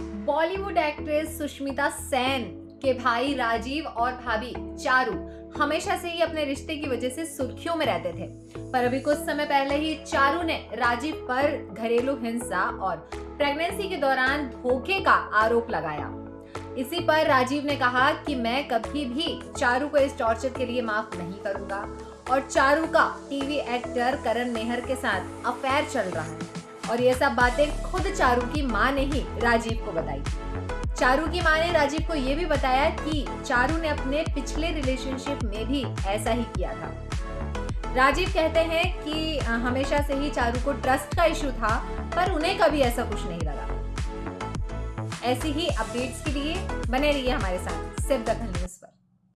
Bollywood actress Sushmita Sen, के भाई राजीव और भाभी चारू हमेशा से ही अपने रिश्ते की वजह से सुर्खियों में रहते थे। पर अभी कुछ समय पहले ही चारू ने राजीव पर घरेलू हिंसा और प्रेगनेंसी के दौरान धोखे का आरोप लगाया। इसी पर राजीव ने कहा कि मैं कभी भी चारू को इस टॉर्चर के लिए माफ़ नहीं करूँगा और चारू का टीवी एक्टर करण मेहर के साथ अफेयर चल रहा है। और ये सब बातें खुद चारू की माँ ने ही राजीव को बताई। चारू की माँ ने राजीव को ये भी बताया कि चारू ने अपने पिछले रिलेशनशिप में भी ऐसा ही किया था। राजीव कहते हैं कि हमेशा से ही चारू को ट्रस्ट का इशू था, पर उन्हें कभी ऐसा कुछ नहीं लगा। ऐसी ही अपडेट्स के लिए बने रहिए हमारे साथ, सिर्फ़ दखल न्यूज़